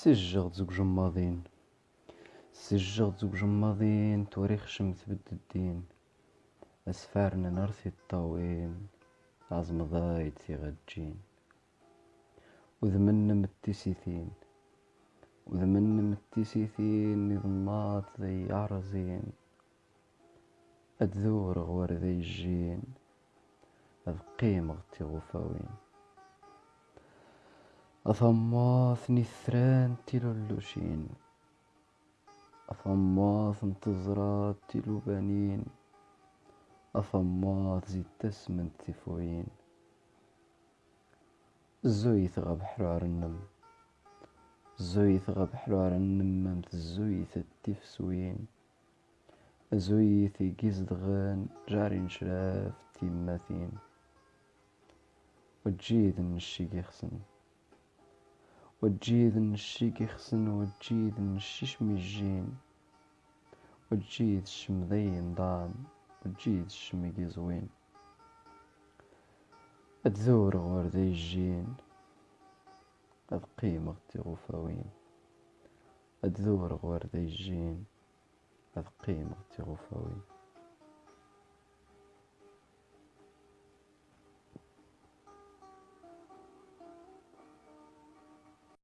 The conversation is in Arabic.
سجغ زوج جماضين سجغ زوج جماضين توريخ شمت الدين. أسفارنا نرثي الطاوين عزم ضايد في غجين. وذمنا متسيثين وذمنا متسيثين نظمات ذي عرزين. أدذور غور ذي الجين أذقيم غتي غفاوين. أثماث نثران اللوشين أثماث انتظرات تلو بنين أثماث زي تسمن تفوين الزويث غب حرار النم. الزويث غب حرار النم ممت الزويث التفسوين. زويث غان جاري شراف تيماثين وتجيد النشي يخسن وتجيد النشي يخسن وتجيد النشيش ميجين. وتجيد الشمذي نضان وتجيد الشميقي زوين أتذور غور ذي الجين أذ قيمة غفاوين أتذور غور ذي الجين أذ قيمة غفاوين